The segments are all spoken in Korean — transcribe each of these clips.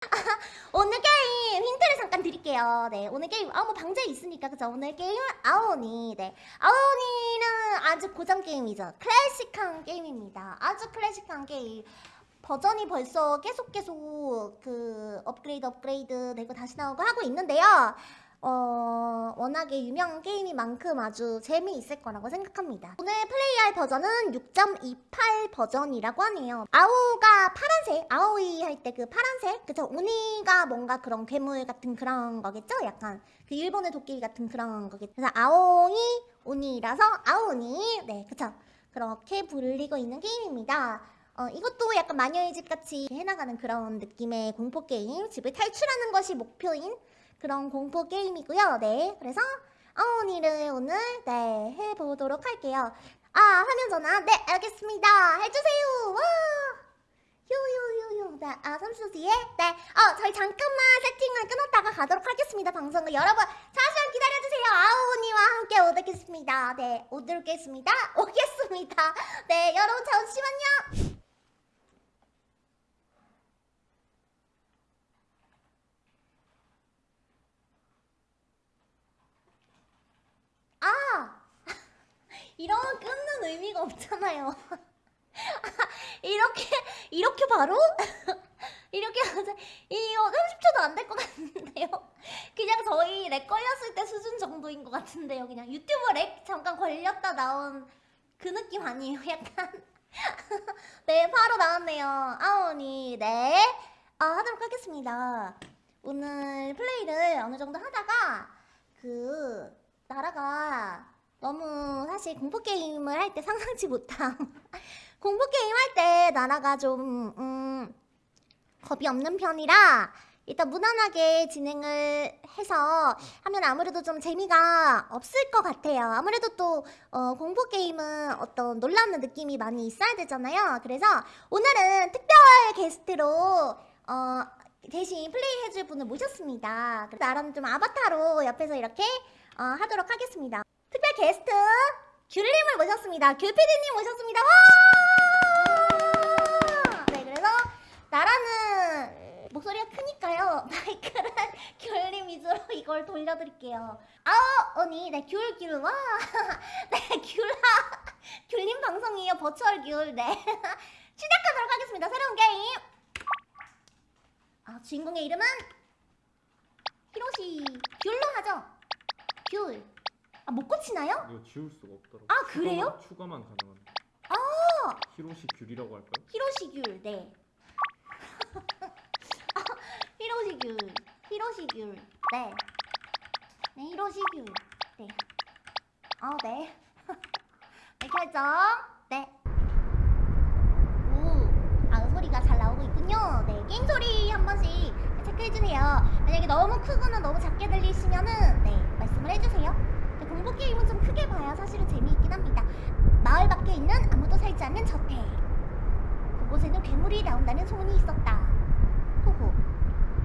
오늘 게임 힌트를 잠깐 드릴게요. 네, 오늘 게임 아무 방제 있으니까 그죠? 오늘 게임은 아오니. 네, 아오니는 아주 고전 게임이죠. 클래식한 게임입니다. 아주 클래식한 게임. 버전이 벌써 계속 계속 그 업그레이드 업그레이드 되고 다시 나오고 하고 있는데요. 어, 워낙에 유명한 게임인 만큼 아주 재미있을 거라고 생각합니다. 오늘 플레이할 버전은 6.28 버전이라고 하네요. 青가 파란색, 青い 할 때 그 파란색, 그쵸? 鬼가 뭔가 그런 괴물 같은 그런 거겠죠? 약간 그 일본의 도끼리 같은 그런 거겠죠? 그래서 아오이, 오니라서 아오니, 네, 그쵸? 그렇게 불리고 있는 게임입니다. 어, 이것도 약간 마녀의 집 같이 해나가는 그런 느낌의 공포 게임, 집을 탈출하는 것이 목표인 그런 공포 게임이고요. 네, 그래서 아오니를 오늘 네 해보도록 할게요. 아 화면 전화 네 알겠습니다. 해주세요. 와 휴휴휴휴 네, 아 삼수지에 네, 어 저희 잠깐만 세팅을 끊었다가 가도록 하겠습니다. 방송을 여러분 잠시만 기다려주세요. 아오니와 함께 오겠습니다. 네, 오도록 겠습니다. 오겠습니다. 네, 여러분 잠시만요. 아! 이러면 없잖아요. 이렇게, 이렇게 바로? 이렇게 하자. 이거 30초도 안 될 것 같은데요? 그냥 저희 lag 걸렸을 때 수준 정도인 것 같은데요. 그냥 유튜브 lag 잠깐 걸렸다 나온 그 느낌 아니에요? 약간. 네, 바로 나왔네요. 아오니, 네. 아, 하도록 하겠습니다. 오늘 플레이를 어느 정도 하다가, 그, 나라가 너무 사실 공포게임을 할 때 상상치 못함. 공포게임 할 때 나라가 좀 음, 겁이 없는 편이라 일단 무난하게 진행을 해서 하면 아무래도 좀 재미가 없을 것 같아요. 아무래도 또 어, 공포게임은 어떤 놀라는 느낌이 많이 있어야 되잖아요. 그래서 오늘은 특별 게스트로 어, 대신 플레이 해줄 분을 모셨습니다. 나라는 좀 아바타로 옆에서 이렇게 어, 하도록 하겠습니다. 특별 게스트 귤님을 모셨습니다. 귤피디님 모셨습니다. 와! 네, 그래서 나라는 목소리가 크니까요. 마이크를 귤님 위주로 이걸 돌려드릴게요. 아우 언니, 네, 귤, 귤, 와! 네, 귤아. 귤님 방송이에요. 버추얼 귤, 네. 시작하도록 하겠습니다. 새로운 게임. 아, 주인공의 이름은 히로시 귤로 하죠. 귤. 아, 못 고치나요? 이거 지울 수가 없더라고. 아, 그래요? 추가만, 추가만 가능한데. 아! 히로시 귤이라고 할까요? 히로시 귤, 네. 아, 히로시 귤, 히로시 귤, 네. 네, 히로시 귤, 네. 아, 네. 네, 결정. 네. 오, 아, 소리가 잘 나오고 있군요. 네, 게임 소리 한 번씩 체크해주세요. 만약에 너무 크거나 너무 작게 들리시면은, 네, 말씀을 해주세요. 네, 공포 게임은 좀 크게 봐야 사실은 재미있긴 합니다. 마을 밖에 있는 아무도 살지 않는 저택. 그곳에는 괴물이 나온다는 소문이 있었다. 호호.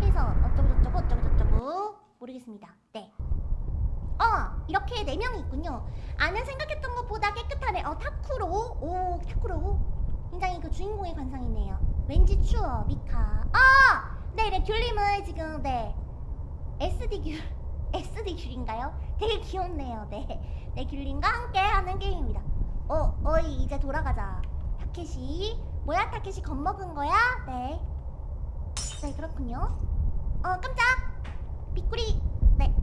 해서 어쩌고저쩌고 어쩌고저쩌고 모르겠습니다. 네. 어 이렇게 네 명이 있군요. 아는 생각했던 것보다 깨끗하네. 어 타쿠로. 오 타쿠로. 굉장히 그 주인공의 관상이네요. 왠지 추워 미카. 아 네네 귤님은 지금 네 SD 귤 SD 귤인가요? 되게 귀엽네요. 네. 네 귤님과 함께 하는 게임입니다. 어 어이 이제 돌아가자. 타케시 뭐야 타케시 겁먹은 거야? 네. 네 그렇군요. 어 깜짝 빗구리 네.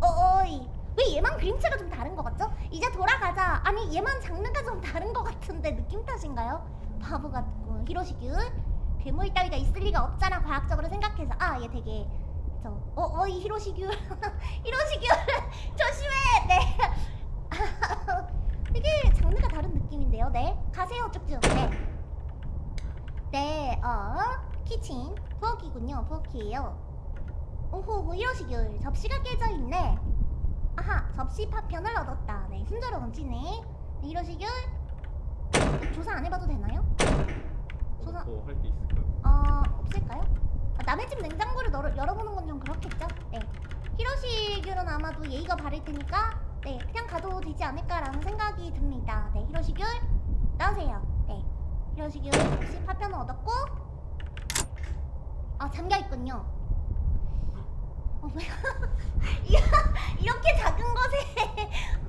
어 어이 왜 얘만 그림체가 좀 다른 것 같죠? 이제 돌아가자. 아니 얘만 장르가 좀 다른 것 같은데 느낌 탓인가요? 바보 같고 히로시규 괴물 따위가 있을 리가 없잖아 과학적으로 생각해서 아 얘 되게 저어 어이 히로시규 히로시규 조심해 네 되게 장르가 다른 느낌인데요 네 가세요 쭉쭉 네 네, 어, 키친, 부엌이군요, 부엌이에요. 오호, 히로시귤, 접시가 깨져 있네. 아하, 접시 파편을 얻었다. 네, 순조로 넘치네. 네, 히로시귤, 조사 안 해봐도 되나요? 조사, 더할 게 있을까요? 어, 없을까요? 아, 남의 집 냉장고를 열어, 열어보는 건 좀 그렇겠죠? 네. 히로시귤은 아마도 예의가 바를 테니까, 네, 그냥 가도 되지 않을까라는 생각이 듭니다. 네, 히로시귤, 나오세요. 네. 히로시규 역시 파편을 얻었고 아 잠겨 있군요. 어? 이렇게 작은 것에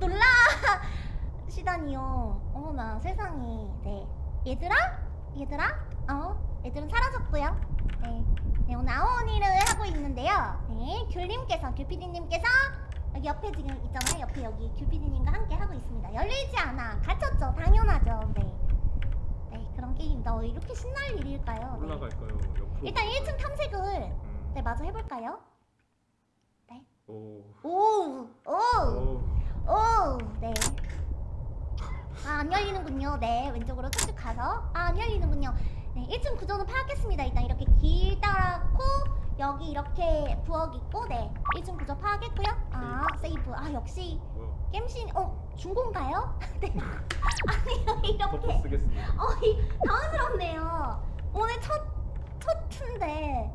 놀라시다니요. 어머나 세상에. 네. 얘들아? 얘들아? 어? 얘들은 사라졌고요. 네. 네 오늘 아오니를 하고 있는데요. 네. 귤님께서 귤피디님께서 여기 옆에 지금 있잖아요. 옆에 여기 귤피디님과 함께 하고 있습니다. 열리지 않아. 갇혔죠. 당연하죠. 네. 네 그런 게임입니다. 어, 이렇게 신날 일일까요? 네. 올라갈까요? 옆으로. 일단 1층 탐색을 음. 네 마저 해볼까요? 오. 오, 오, 오. 오, 네. 아, 안 열리는군요. 네, 왼쪽으로 쭉쭉 가서. 아, 안 열리는군요. 네, 1층 구조는 파악했습니다. 일단 이렇게 길 따라고 여기 이렇게 부엌 있고, 네. 1층 구조 파악했고요. 아, 세이브. 아, 역시? 겜신, 어, 중고인가요? 네. 아니요, 이렇게. 쓰겠습니다. 어, 이, 당황스럽네요. 오늘 첫, 첫 트인데.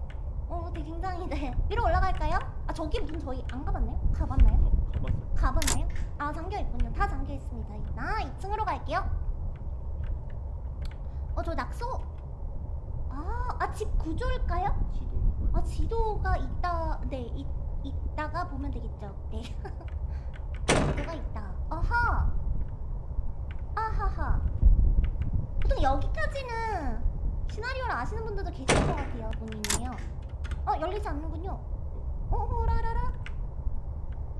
어, 되게 굉장히, 네. 위로 올라갈까요? 아, 저기 문 저희 안 가봤나요? 가봤나요? 가, 가봤어요. 가봤나요? 아 잠겨 있군요. 다 잠겨 있습니다. 나 2층으로 갈게요. 어 저 낙서. 아 아 집 구조일까요? 지도. 아 지도가 있다. 네 있, 있다가 보면 되겠죠. 네. 지도가 있다. 아하. 아하하. 보통 여기까지는 시나리오를 아시는 분들도 계실 것 같아요. 본인이요. 어 열리지 않는군요. 어 호라라라.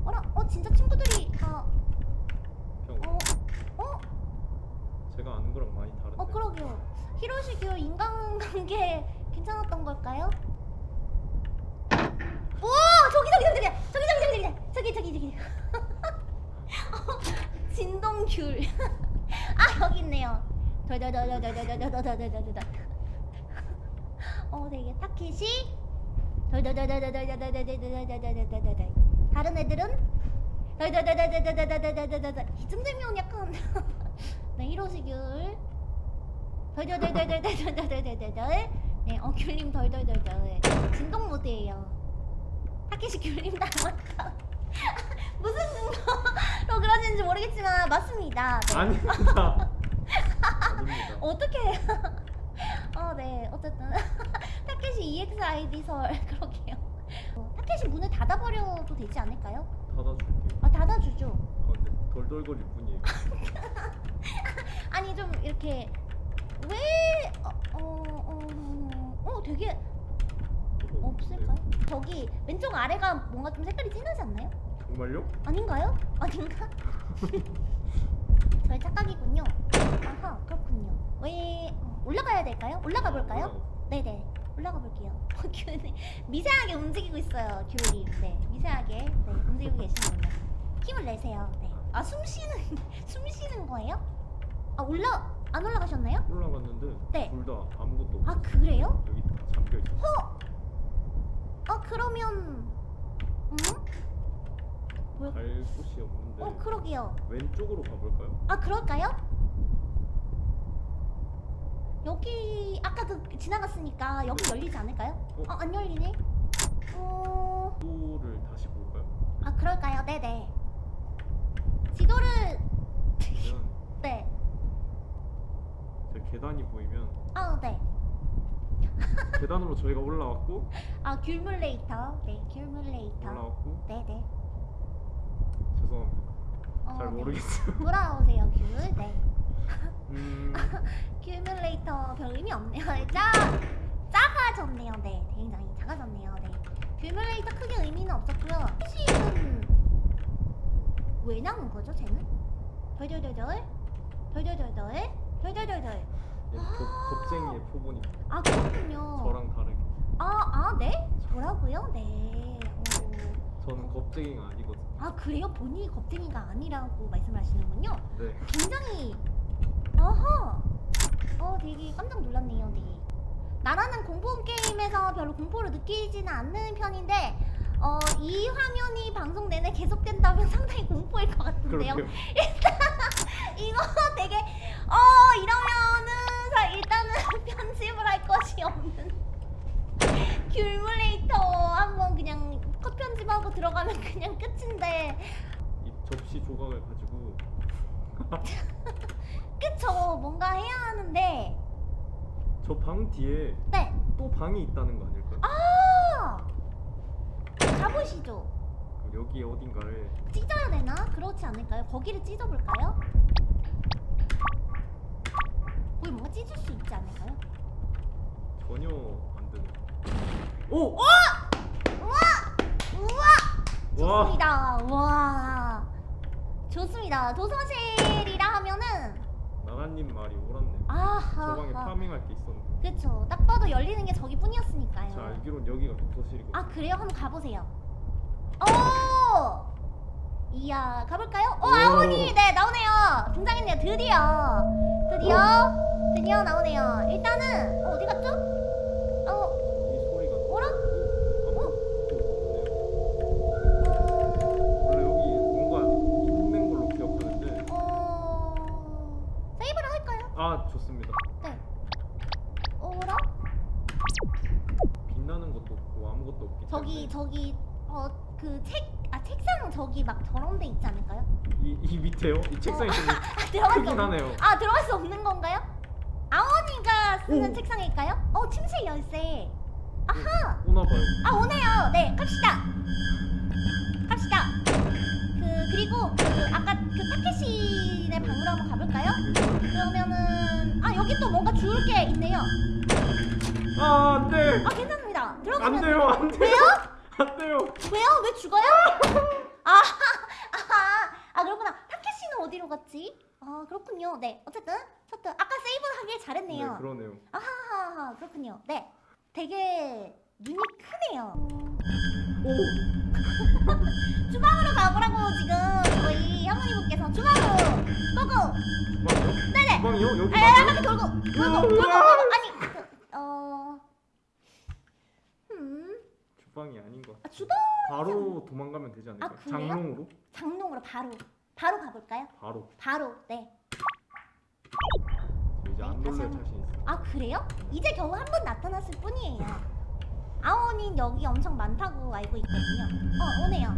어라 어 진짜 친구들이 다 병. 어, 어, 제가 아는 거랑 많이 다른데. 어 그러게요. 히로시 교 인간관계 괜찮았던 걸까요? 오 저기 저기 저기 저기 저기 저기 저기 저기 저기 어, 진동귤. 아 여기 있네요. 어 되게 타켓이. 다른 애들은. 이쯤 되면 약간 네 히로시귤 덜덜덜덜덜덜덜덜덜 네, 어 귤님 덜덜덜덜. 진동 모드예요. 타케시 귤님 닮았다. 무슨 근거로 그러시는지 모르겠지만 맞습니다. 네. 아닙니다. 어떻게 어네 어쨌든. 타케시 EXID 설. 그러게요. 어, 타케시 문을 닫아버려도 되지 않을까요? 닫아줄게요. 아 닫아주죠. 아 근데 덜덜거릴 뿐이에요. 아니 좀 이렇게 왜 어, 어, 어, 어 되게 뭐 없을까요? 저기 왼쪽 아래가 뭔가 좀 색깔이 진하지 않나요? 정말요? 아닌가요? 아닌가? 저의 착각이군요. 아하 그렇군요. 왜 어, 올라가야 될까요? 올라가 볼까요? 네네 올라가 볼게요. 귤님 미세하게 움직이고 있어요. 귤님 네 미세하게 네, 움직이고 계시는군요. 힘을 내세요. 네. 아숨 쉬는 숨 쉬는 거예요? 아 올라 안 올라가셨나요? 올라갔는데 네. 둘 다 아무것도 없어. 아 그래요? 여기 다 잠겨 있어. 어 그러면 음? 뭐야? 갈 곳이 없는데 어 그러게요. 왼쪽으로 가볼까요? 아 그럴까요? 여기 아까 그 지나갔으니까 여기 열리지 않을까요? 어? 어 안 열리네. 어. 지도를 다시 볼까요? 아 그럴까요? 네네. 지도를 네. 제 계단이 보이면 아 네. 계단으로 저희가 올라왔고 아 귤뮬레이터. 네 귤뮬레이터. 올라왔고 네네. 죄송합니다. 어, 잘 네. 모르겠어요. 돌아오세요 귤. 네. 음, 큐뮬레이터 별 의미 없네요. 짜 작아졌네요. 네, 굉장히 작아졌네요. 네. 큐뮬레이터 크게 의미는 없었고요. 시는 왜 나온 거죠, 쟤는? 덜덜덜덜, 덜덜덜덜, 덜덜덜덜. 얘 겁, 겁쟁이의 표본입니다. 아 그렇군요. 저랑 다르게. 아, 아, 네? 뭐라고요? 네. 오. 저는 겁쟁이가 아니거든요. 아 그래요? 본인이 겁쟁이가 아니라고 말씀하시는군요. 네. 굉장히 어허 어 되게 깜짝 놀랐네요 네 나라는 공포 게임에서 별로 공포를 느끼지는 않는 편인데 어 이 화면이 방송 내내 계속된다면 상당히 공포일 것 같은데요 그렇게요. 이거 되게 어 이러면은 일단은 편집을 할 것이 없는 귤물레이터 한번 그냥 컷 편집하고 들어가면 그냥 끝인데. 이 접시 조각을 가지고. 그쵸. 뭔가 해야 하는데. 저 방 뒤에 네. 또 방이 있다는 거 아닐까요? 아! 가보시죠. 여기 어딘가를 찢어야 되나? 그렇지 않을까요? 거기를 찢어볼까요? 거기 뭔가 찢을 수 있지 않을까요? 전혀 안 되네. 오! 우와! 우와! 와! 좋습니다. 와. 좋습니다. 도서실이라 하면은 나나님 말이 옳았네. 아하. 저 방에 파밍할 게 있었는데. 그쵸. 딱 봐도 열리는 게 저기뿐이었으니까요. 자 알기론 여기가 도서실이거든. 아 그래요? 한번 가보세요. 오! 이야 가볼까요? 오 오. 아오니 네 나오네요. 등장했네요. 드디어 드디어 드디어 나오네요. 일단은 어, 어디 갔죠? 어. 어라? 어. 어? 아 좋습니다. 네. 어라? 빛나는 것도 없고 아무것도 없기 때문에 저기 어 그 책 아 책상 저기 막 저런 데 있지 않을까요? 이, 이 밑에요? 이 책상이 좀 아 크긴 없... 하네요. 아 들어갈 수 없는 건가요? 아오니가 쓰는 오. 책상일까요? 어 침실 열쇠. 아하. 오나 봐요. 아 오네요. 네 갑시다. 갑시다. 그 그리고 그 아까 그 타케시네 방으로 한번 가볼까요? 그러면은 아 여기 또 뭔가 주울 게 있네요. 아 안돼. 아 괜찮습니다. 들어가면 안 돼요 안 돼요. 왜요? 안 돼요. 왜요? 왜 죽어요? 아, 아, 아 그렇구나. 타케시는 어디로 갔지? 아 그렇군요. 네, 어쨌든 어쨌든 아까 세이브 하길 잘했네요. 네 그러네요. 아하하 그렇군요. 네, 되게 눈이 크네요. 오 주방으로 가보라고 지금 저희 할머니분께서 주방으로 고고. 주방이요? 네네. 주방이요? 여기 방이요? 바퀴 돌고 돌고 돌고 돌고 아니 그, 어. 음, 주방이 아닌 것 같아. 아, 주방 바로 도망가면 되지 않을까? 아, 그래요? 장롱으로? 장롱으로 바로 바로 가볼까요? 바로. 바로 네. 저 이제 안 네, 다시 놀랄 한번. 자신 있어. 아 그래요? 이제 겨우 한 번 나타났을 뿐이에요. 아오닌 여기 엄청 많다고 알고 있거든요. 어 오네요.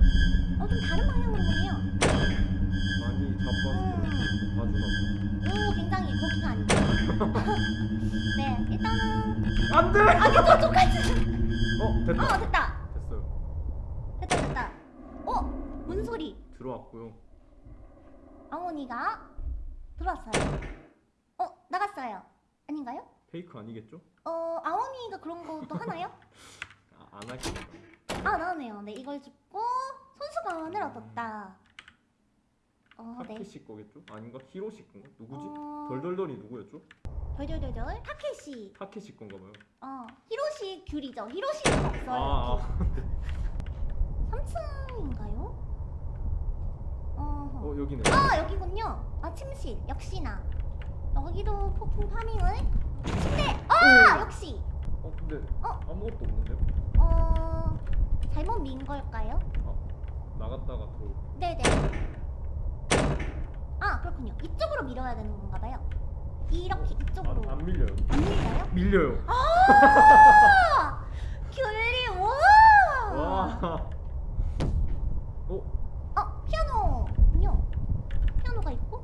어 좀 다른 방향으로 오네요. 많이 잡아서 그런지 봐주나 오 굉장히 거기가 아니죠. 네 일단은 봐. 안 돼! 아니 저 똑같이. 어 됐다. 어 됐다. 됐어요. 됐다 됐다. 어 문소리. 들어왔고요. 아오니가 들어왔어요. 어 나갔어요. 아닌가요? 페이크 아니겠죠? 어 아오니가 그런 것도 하나요? 아, 안 하겠다. 아 나오네요. 네 이걸 줍고 손수건을 얻었다. 어 네. 타케시 거겠죠? 아닌가? 히로시 건가? 누구지? 어... 덜덜덜이 누구였죠? 덜덜덜덜 타케시. 타케시 건가 봐요. 어 히로시 귤이죠. 히로시는 없어요. 아, 이렇게. 3층인가요? 어. 어 여기네. 아 여기군요. 아 침실 역시나 여기도 폭풍 파밍을 침대. 아 오! 역시 어 근데 어? 아무것도 없는데요? 어 잘못 민 걸까요? 나갔다가 들어올. 네네. 아 그렇군요. 이쪽으로 밀어야 되는 건가 봐요. 이렇게 이쪽으로 안, 안 밀려요. 안 밀려요? 밀려요. 아 귤리 와. 와. 어 어 피아노군요. 피아노가 있고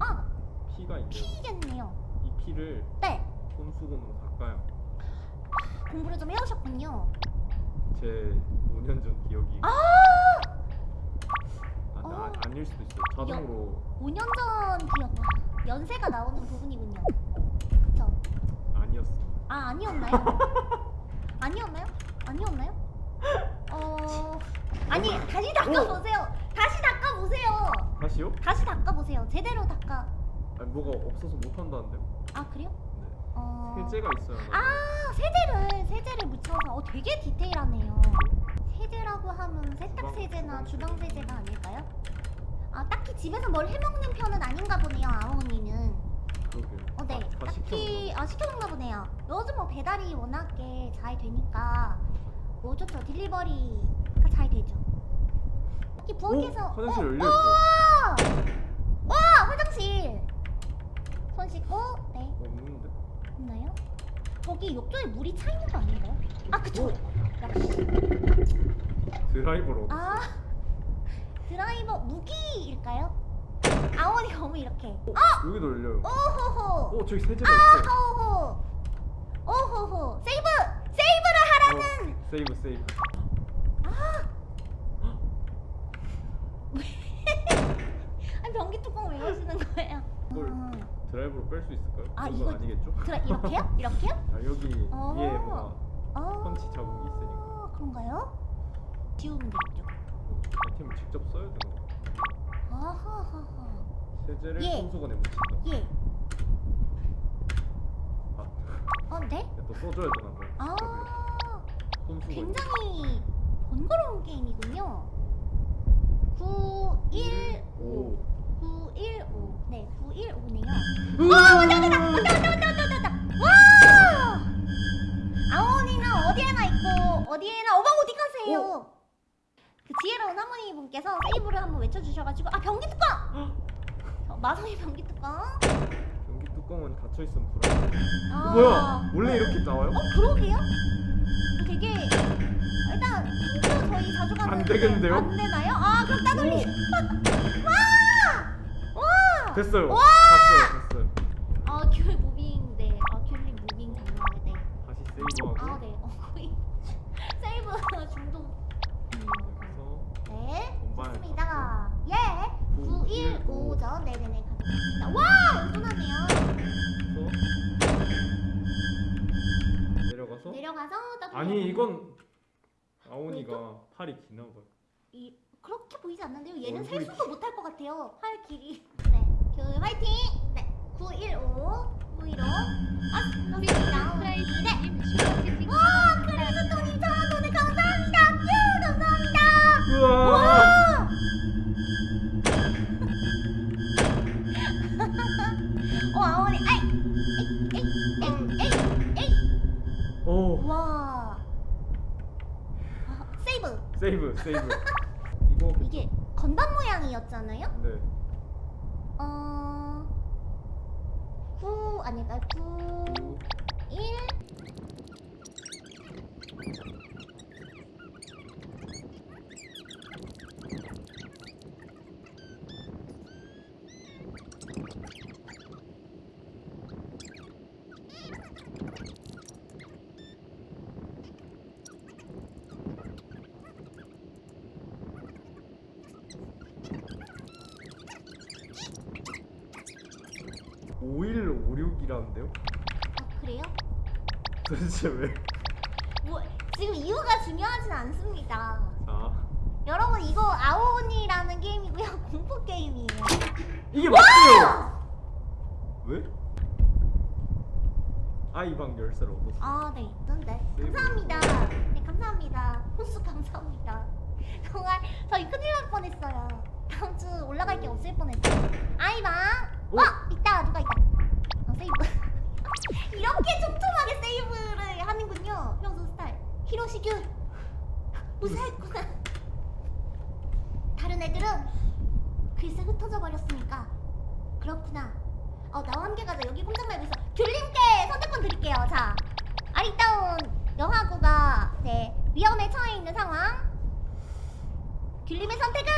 아 피가 있네요. 피겠네요. 이 피를 네 손수건으로 닦아요. 공부를 좀 해오셨군요. 제 5년 전 기억이. 아 아, 나, 어. 아닐 수도 있어요. 자동으로 5년 전 기억. 와, 연세가 나오는 부분이군요. 그쵸? 아니었습니다. 아 아니었나요? 아니었나요? 아니었나요? 어 아니 다시 닦아 보세요. 다시 닦아 보세요. 다시요? 다시 닦아 보세요. 제대로 닦아. 아니 뭐가 없어서 못 한다는데요? 아 그래요? 네. 어. 세제가 하나? 아 세제를 세제를 묻혀서 어 되게 디테일하네요. 세제라고 하면 세탁 세제나 주방 세제가 아닐까요? 아 딱히 집에서 뭘 해먹는 편은 아닌가 보네요 아오니는. 어, 네. 다, 다 딱히 시켜놓나 아 시켜먹나 보네요. 요즘 뭐 배달이 워낙에 잘 되니까 뭐 좋죠. 딜리버리가 잘 되죠. 특히 부엌에서 오! 화장실 어, 열려 있어요. 와! 와 화장실. 손 씻고 네? 있나요? 저기 욕조에 물이 차 있는 거 아닌가요? 아 그쵸! 오. 드라이버로 아 드라이버 무기일까요? 아오니 너무 이렇게 어! 어! 여기도 열려요 오호호 오 저기 세제가 아, 있어 아호호 오호호 세이브! 세이브를 하라는! 오, 세이브 세이브 아! 아니 변기 뚜껑 왜 여시는 거예요? 뭘. 아. 드라이브로 뺄 수 있을까요? 아, 이거- 아니겠죠? 그래 이렇게요? 이렇게요? 아 여기 어. 위에 뭐가 어. 펀치 자국이 있으니까 아, 그런가요? 지우면 되겠죠. 아이템을 직접 써야 되나? 아하하하. 세제를 예. 손수건에 묻힌다. 예. 아, 어, 네? 또 써줘야 되나 봐요. 아, 손수건. 굉장히 번거로운 게임이군요. 915. 915. 네, 915네요. 와, 온다, 온다, 온다, 온다, 온다, 온다, 온다. 와! 아원이나 어디에나 있고 어디에나 어머 어디 가세요? 오. 그 지혜로운 할머니 분께서 세이브를 한번 외쳐주셔가지고 아 변기 뚜껑! 어, 마성의 변기 뚜껑. 변기 뚜껑은 닫혀 있으면 불안해. 아. 뭐야? 원래 이렇게 나와요? 어 그러게요? 되게 일단 평소 저희 자주 가는 안 되겠는데요? 안 되나요? 아 그럼 따돌리. 와! 와! 됐어요. 와! 됐어요. 됐어요. 아, 귤 moving, 네. 아, 귤님 moving 정말, 네. 다시 세이브하고 아, 네. 어, 거의 세이브 중독. 네. 좋습니다. 예. 915죠. 네네네. 가져가겠습니다. 와! 운전하네요. 내려가서 내려가서. 아니 이건 아오니가 팔이 기나 봐요. 이 그렇게 보이지 않는데요. 얘는 세수도 못할 것 같아요. 팔 길이. 네. 그 화이팅. 네. 915 915. 아. 네. 프라이즈님 슈퍼채팅 와, 크리스토님 저 오늘 감사합니다. 큐 감사합니다. 우와. 와! 어, 아오니. 아이. 에이, 에이, 에이. 오 와. 아, 세이브. 세이브 세이브. 이거 이게 건반 모양이었잖아요. 네. 어. 9 아닐까요? 9 1 5156이라는데요? 아, 그래요? 도대체 왜? 뭐 지금 이유가 중요하진 않습니다. 자 여러분 이거 아오니라는 게임이고요. 공포 게임이에요. 이게 맞대요. 왜? 아이방 열쇠를 얻었어. 아, 네. 네. 세이브. 감사합니다. 네, 감사합니다. 호수 감사합니다. 정말 저희 큰일 날 뻔했어요. 다음 주 올라갈 게 없을 뻔했어요. 아이방. 오. 어, 있다. 누가 있다. 어, 세이브. 이렇게 촘촘하게 세이브를 하는군요. 평소 스타일. 히로시규. 무사했구나. 다른 애들은 글쎄 흩어져 버렸으니까 그렇구나. 어 나와 함께 가자. 여기 공장 말고 있어. 귤님께 선택권 드릴게요. 자, 아리따운 영화구가 네 위험에 처해 있는 상황. 귤님의 선택은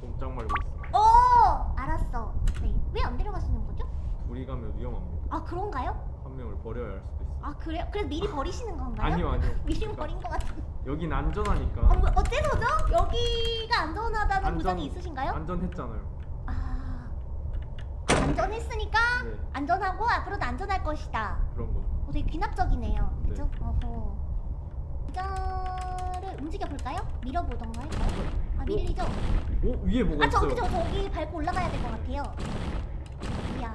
꼼짝 말고 있어. 오 알았어. 네왜 안 데려가시는 거죠? 둘이 가면 위험합니다. 아 그런가요? 한 명을 버려야 할 수도 있어. 아 그래요? 그래서 미리 버리시는 건가요? 아니요 아니요. 미리 그러니까 버린 것 같은데. 여긴 안전하니까. 어, 뭐, 어째서죠? 여기가 안전하다는 안전- 보장이 있으신가요? 안전했잖아요. 아, 아, 안전했으니까 네. 안전하고 앞으로도 안전할 것이다. 그런 거죠. 어, 되게 귀납적이네요. 네. 그죠? 어허. 의자를 움직여 볼까요? 밀어보던가 할까요? 아 밀리죠? 오 위에 뭐가 아 저기 있어요. 저 저기 밟고 올라가야 될 것 같아요. 이야.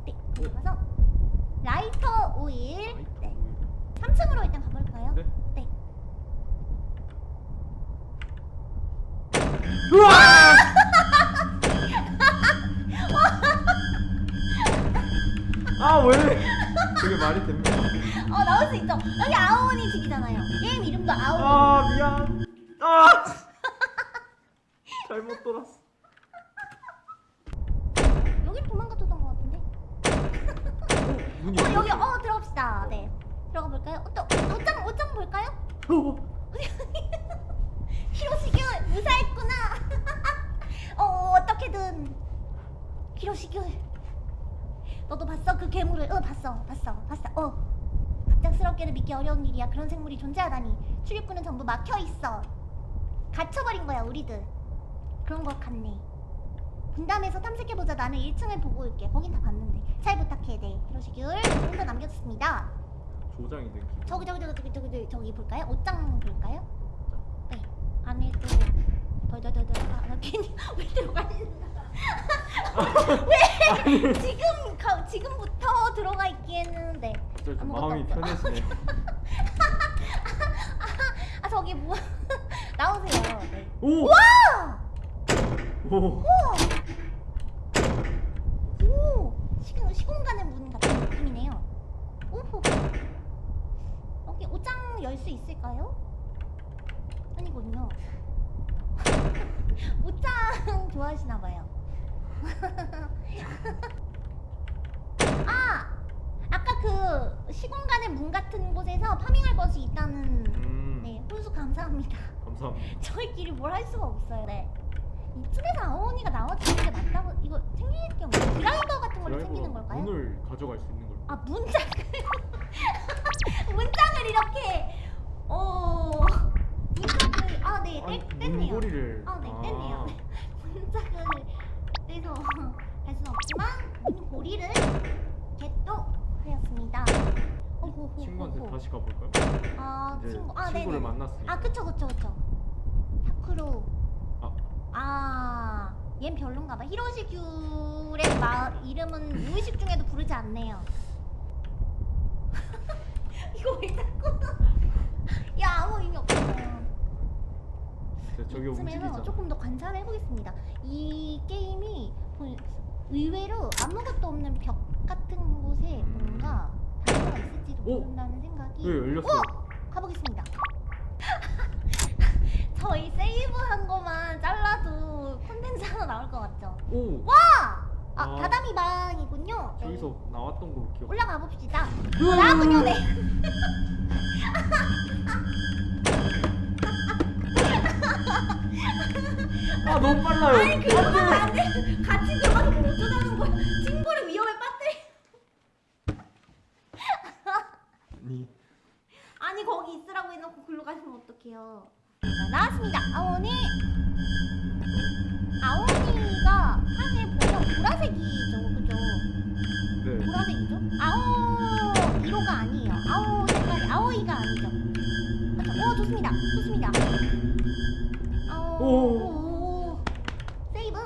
오케이. 네. 들어가서 라이터 오일. 라이터 네. 오일. 3층으로 일단 가볼까요? 네. 네. 우와! 아 왜? 그게 말이 됩니까? 어 나올 수 있죠. 여기 아오니 집이잖아요. 게임 이름도 아오니. 아 미안. 아 잘못 돌았어. 여기 도망갔던 것 같은데. 문이 어 여기 열렸어요. 어 들어갑시다. 네. 들어가 볼까요? 어, 또 옷장 옷장 볼까요? 어. 히로시규 무사했구나. 어 어떻게든 히로시규. 너도 봤어 그 괴물을? 어 봤어 봤어 봤어. 어 갑작스럽게는 믿기 어려운 일이야. 그런 생물이 존재하다니. 출입구는 전부 막혀 있어. 갇혀버린 거야 우리들. 그런 것 같네. 분담해서 탐색해보자. 나는 1층을 보고 올게. 거긴 다 봤는데. 잘 부탁해. 네. 히로시귤 혼자 남겨뒀습니다. 조장이 된 기분. 저기 저기 저기 저기 저기 저기, 저기 볼까요? 옷장 볼까요? 네. 안에 또 덜덜덜덜 아, 나 괜히 왜 들어가시는 왜 지금 가, 지금부터 들어가 있기에는 네. 아무것도 마음이 없어. 아 저기 뭐 나오세요. 네. 오! 아! 오! 오 시공 시공간의 문 같은 느낌이네요. 오호. 여기 옷장 열 수 있을까요? 아니군요. 옷장 좋아하시나 봐요. 아 아까 그 시공간의 문 같은 곳에서 파밍할 것이 있다는 음. 네 혼수 감사합니다. 감사합니다. 저희끼리 뭘 할 수가 없어요. 네. 이쯤에서 아오니가 나와주는 게 맞다고 이거 챙길 게 없나요? 드라이버 같은 걸로 챙기는 걸까요? 문을 가져갈 수 있는 걸. 아 문장을 문장을 이렇게 어 문장을 아네 뗐네요. 문고리를. 아네 뗐네요. 네. 문장을 떼서 할 수는 없지만 문고리를 겟도 하였습니다. 친구한테 다시 가볼까요? 아 친구 아 친구를 네네. 만났으니까. 아 그쵸 그쵸 그쵸 타쿠로 아. 아, 얜 별론가 봐 히로시 귤의 마, 이름은 무의식 중에도 부르지 않네요 이거 왜 자꾸 야 아무 의미 없어요 저- 저기 움직이잖아. 조금 더 관찰을 해보겠습니다 이 게임이 보- 의외로 아무것도 없는 벽 같은 곳에 음. 뭔가 단서가 있을지도 오! 모른다는 생각이 왜 열렸어? 가보겠습니다. 저희 세이브한 거만 잘라도 콘텐츠 하나 나올 것 같죠? 오! 아, 아. 다다미 방이군요. 네. 저기서 나왔던 걸로 기억. 올라가 봅시다. 나군요, 네. 아 너무 빨라요. 아니 그러면 안 돼. 같이 들 아니 아니 거기 있으라고 해놓고 글로 가시면 어떡해요? 자, 나왔습니다. 아오니. 아오니가 사실 보면 보라색이죠, 그죠? 네. 보라색이죠? 아오 1호가 아니에요. 青 색깔이 青い가 아니죠. 그렇죠. 오 좋습니다. 좋습니다. 아오. 오. 오. 세이브.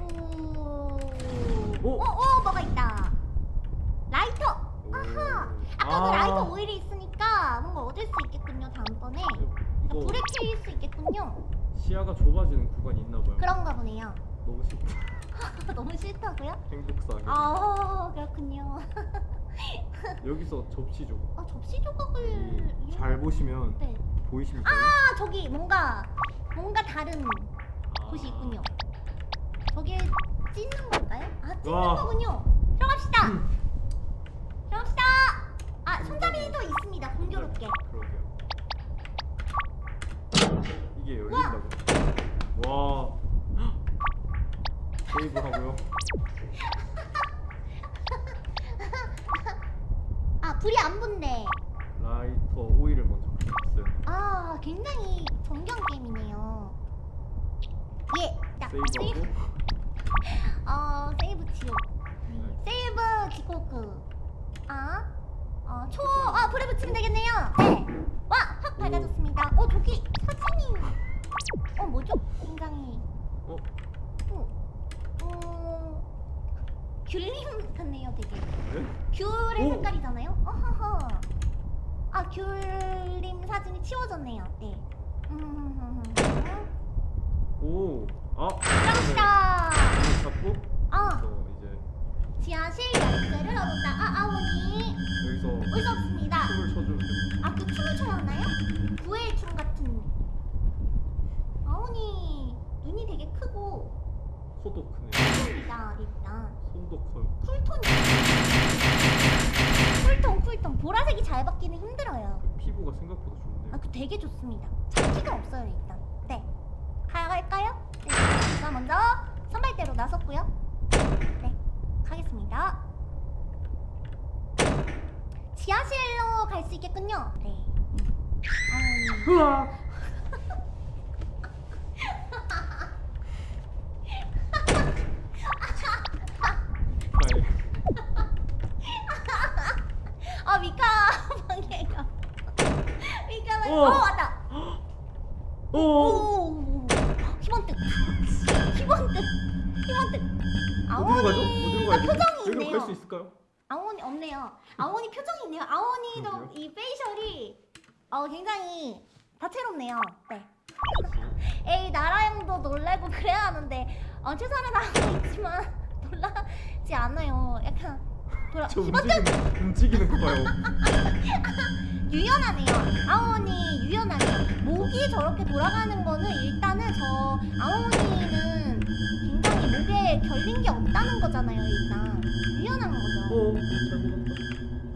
오. 오. 오, 오 뭐가 있다. 라이터. 아하. 아까 그 아. 라이터 오일이 있으니까 뭔가 얻을 수 있겠군요. 다음번에. 이거 불에 켜일 수 있겠군요. 시야가 좁아지는 구간이 있나 봐요. 그런가 보네요. 너무 싫다. 너무 싫다고요? 행복사하게. 아 그렇군요. 여기서 접시 조각. 아 접시 조각을 이- 잘 보시면 네. 보이십니까? 아 저기 뭔가 뭔가 다른 아. 곳이 있군요. 저게 찢는 걸까요? 아 찢는 와. 거군요. 들어갑시다. 음. 들어갑시다. 아 손잡이도 있습니다. 공교롭게. 그러게요. 이게 열린다고. 와. 세이브 하고요. 아 불이 안 붙네. 라이터 오일을 먼저 켰어요. 아 굉장히 정경 게임이네요. 예. 자 세이브하고. 어 세이브 지옥. 네. 세이브 지코크. 아, 어, 초, 아, 불에 붙이면 되겠네요. 네. 와, 확 오. 밝아졌습니다. 어, 저기 사진이. 어, 뭐죠? 굉장히. 어? 어, 어, 귤림 같네요, 되게. 네? 귤의 오. 색깔이잖아요. 어허허. 아, 귤림 사진이 치워졌네요. 네. 음, 오. 아. 들어갑시다. 이거 잡고 아, 이제 지하실 열쇠를 얻었다. 아, 아오니. 여기서 올수 없습니다. 춤을 돼요. 아, 그 춤을 춰야 하나요? 구애의 춤 같은. 아오니 눈이 되게 크고 코도 크네요. 쿨입니다, 일단. 손도 커요. 쿨톤이. 쿨톤, 쿨톤. 보라색이 잘 받기는 힘들어요. 그 피부가 생각보다 좋네요. 아, 그 되게 좋습니다. 잡기가 없어요, 일단. 네. 가갈까요? 네. 제가 먼저 선발대로 나섰고요. 네. 가겠습니다. 지하실로 갈 수 있겠군요. 네. 아 미카 방해가. 미카 방. 어. 어 왔다. 오. 오. 희번뜩. 희번뜩. 희번뜩. 어디로 가죠? 아? 표정이 여기로 있네요. 갈수 있을까요? 아오니 없네요. 아오니 표정이 있네요. 아오니도. 이 페이셜이 어 굉장히 다채롭네요. 네. 에이 나라형도 놀래고 그래야 하는데 어 최선을 다하고 있지만 놀라지 않아요. 약간 돌아 저 움직이는 움직이는 거 봐요. 유연하네요. 아오니 유연하네요. 목이 저렇게 돌아가는 거는 일단은 저 아오니는 목에 결린 게 없다는 거잖아요. 일단 유연한 거죠. 오, 잘못 간다.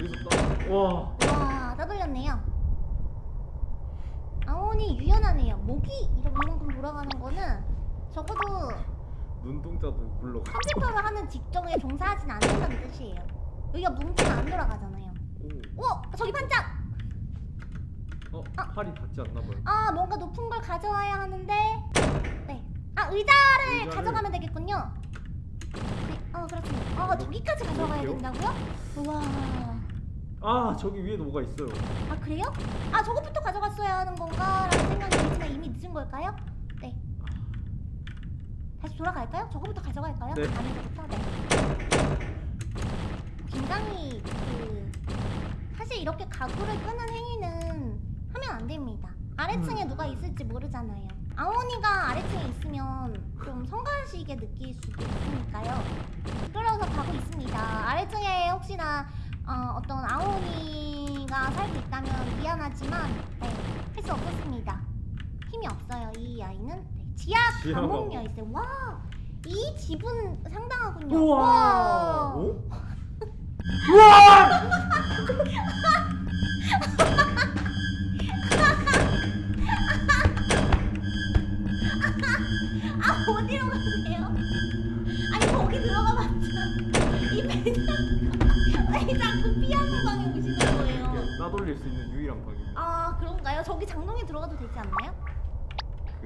여기서 따. 와. 와, 따돌렸네요. 아오니 유연하네요. 목이 이렇게 이만큼 돌아가는 거는 적어도 눈동자도 굴러가. 컴퓨터를 하는 직종에 종사하진 않는다는 뜻이에요. 여기가 뭉치면 안 돌아가잖아요. 오. 오, 저기 반짝! 어, 아. 팔이 닿지 않나 봐요. 아, 뭔가 높은 걸 가져와야 하는데. 네. 아, 의자를 의자를- 가져가면 되겠군요. 네, 어, 그렇군요. 어, 저기까지 가져가야? 된다고요? 우와. 아, 저기 위에도 뭐가 있어요. 아 그래요? 아 저것부터 가져갔어야 하는 건가? 라는 생각이 들지만 이미 늦은 걸까요? 네 다시 돌아갈까요? 저거부터 가져갈까요? 네. 안에서부터? 네 굉장히 그 사실 이렇게 가구를 끄는 행위는 하면 안 됩니다 아래층에 음. 누가 있을지 모르잖아요 아오니가 아래층에 있으면 좀 성가시게 느낄 수도 있으니까요 끌어서 가고 있습니다 아래층에 혹시나 어, 어떤 아오니가 살고 있다면 미안하지만 네, 할 수 없었습니다. 힘이 없어요 이 아이는. 네, 지하 감옥. 열쇠. 와, 이 집은 상당하군요. 우와. 와. 오?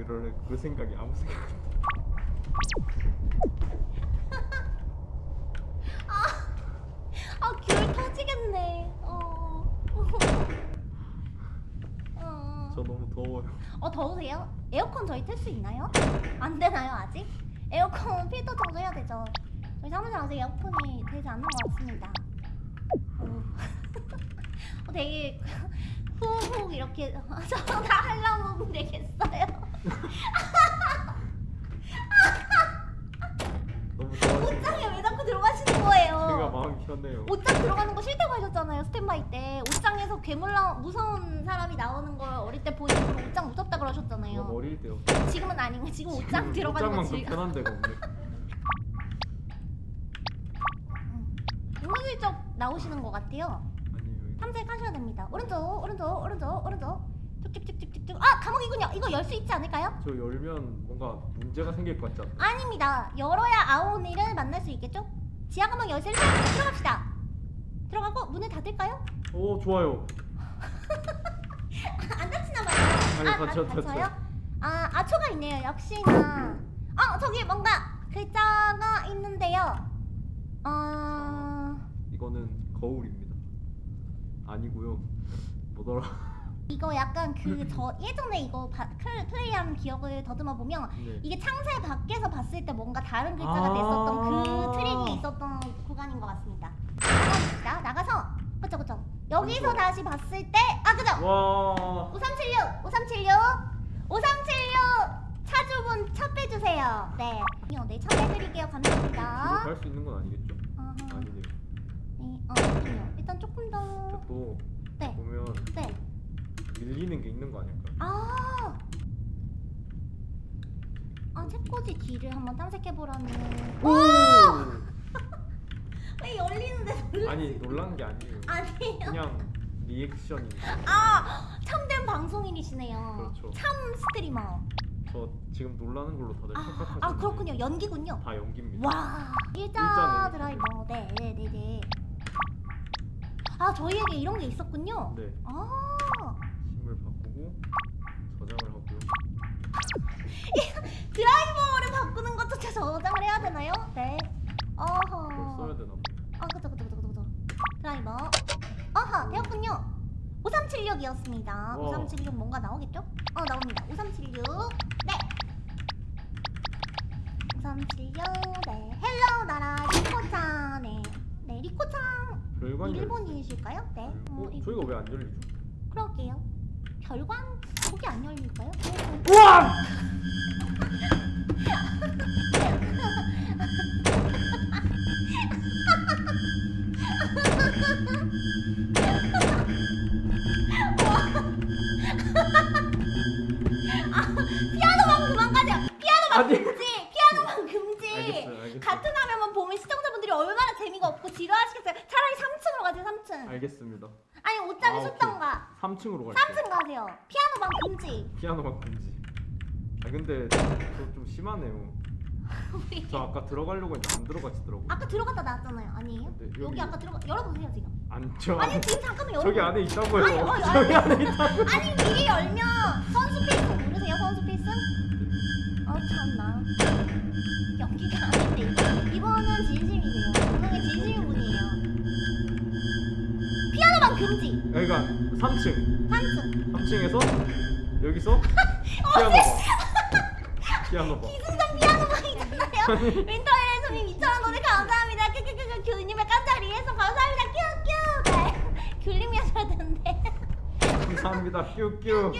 그럴 그 생각이 아무 생각. 안 나. 아귤 터지겠네. 어. 어. 저 너무 더워요. 어 더우세요? 에어컨 저희 틀 수 있나요? 안 되나요 아직? 에어컨 필터 정도 해야 되죠. 저희 사무실 아직 에어컨이 되지 않는 것 같습니다. 어, 어 되게 후훅 이렇게 저다 하려면 되겠어요. 너무 더워서 옷장에 왜 자꾸 들어가시는 거예요? 제가 마음이 편해요. 옷장 들어가는 거 싫다고 하셨잖아요 스탠바이 때 옷장에서 괴물 나 무서운 사람이 나오는 걸 어릴 때 보이고 옷장 무섭다 그러셨잖아요 어릴 때요. 지금은 아닌 거 지금 옷장 들어가는 거 옷장만큼 즐겨 편한 데가 없네. 은근슬쩍 나오시는 것 같아요 아니에요. 탐색하셔야 됩니다 오른쪽 오른쪽 오른쪽 오른쪽 쭉쭉쭉쭉쭉 아 감옥이군요 이거 열 수 있지 않을까요? 저 열면 뭔가 문제가 생길 것 같지 않나요? 아닙니다 열어야 아오니를 만날 수 있겠죠? 지하 감옥 열쇠를 들어갑시다 들어가고 문을 닫을까요? 오 좋아요. 안 다치나 봐요. 아니, 아, 다- 다쳐. 다쳐요? 아, 아초가 있네요. 역시나. 어, 저기 뭔가 글자가 있는데요. 어, 이거는 거울입니다. 아니고요. 뭐더라? 이거 약간 그 저 예전에 이거 바, 클- 플레이한 기억을 더듬어 보면 네. 이게 창세 밖에서 봤을 때 뭔가 다른 글자가 아. 됐었던 그 트릭이 있었던 구간인 것 같습니다. 나갑시다. 나가서 그쵸 그쵸. 여기서. 다시 봤을 때아 그죠. 와. 5376 5376 5376 차주분 차 빼주세요 네. 어, 네, 차 빼드릴게요 감사합니다 갈수 있는 건 아니겠죠? 어허. 아니네요. 네, 어, 아니요. 일단 조금 더 또 네. 보면 네. 밀리는 게 있는 거 아닐까요? 아 아, 책꽂이 뒤를 한번 탐색해보라는 오! 왜 열리는데 놀라 아니 놀란 게 아니에요. 아니에요 그냥 리액션입니다. 아 참된 방송인이시네요 그렇죠. 참 스트리머 저 지금 놀라는 걸로 다들 아, 착각하시는 아 그렇군요 연기군요 다 연기입니다. 와 일자 일자네. 드라이버 네네네네 아아 저희에게 이런 게 있었군요. 네. 아 힘을 바꾸고 저장을 하고요. 드라이버를 바꾸는 것조차 저장을 해야 되나요? 네. 어허. 써야 되나 봐. 아 그쵸 그쵸 그쵸 그쵸. 드라이버. 어허 되었군요. 5376이었습니다. 와. 5376 뭔가 나오겠죠? 어 나옵니다. 5376. 네. 5376. 네. Hello 나라 리코짱. 네. 네 열쇠. 일본이실까요? 네. 어, 어, 이- 저희가 왜 안 열리죠? 그럴게요. 별관 거기 안 열릴까요? 우와! 피아노만 그만 가세요. 피아노만 아니. 금지. 피아노만 금지. 알겠어요, 알겠어요. 같은 화면만 보면 시청자분들이 얼마나 재미가 없고 지루하시겠어요. 차라리 3층으로 가세요. 3층. 알겠습니다. 아니 옷장에 아, 숫던가. 3층으로 갈게요. 3층 가세요. 피아노만 금지. 피아노만 금지. 아 근데 저좀 심하네요. 저 아까 들어가려고 했는데 안 들어가지더라고. 아까 들어갔다 나왔잖아요. 아니에요? 네, 여기, 여기- 아까 들어가 열어보세요 지금. 안저 아니 지금 잠깐만 열어. 저기 안에 있다고요. 아니, 어, 저기. 안에 있다고. 아니 미리 열면 선수 필승 모르세요? 선수 필승? 어 참나. 연기가 아닌데 이번은 진심이세요. 분명히 진심인 분이에요. 피아노만 금지. 여기가 3층. 3층. 3층에서 여기서 피아노 봐. 피아노 봐. 기승전 피아노만이잖아요. 윈터일의 손님 2,000원 돈을 감사합니다. 큐큐큐큐 교님의 깜짝 리액션 감사합니다. 큐큐. 네. 귤님이 하셔야 되는데. 감사합니다. 뀨뀨. 큐.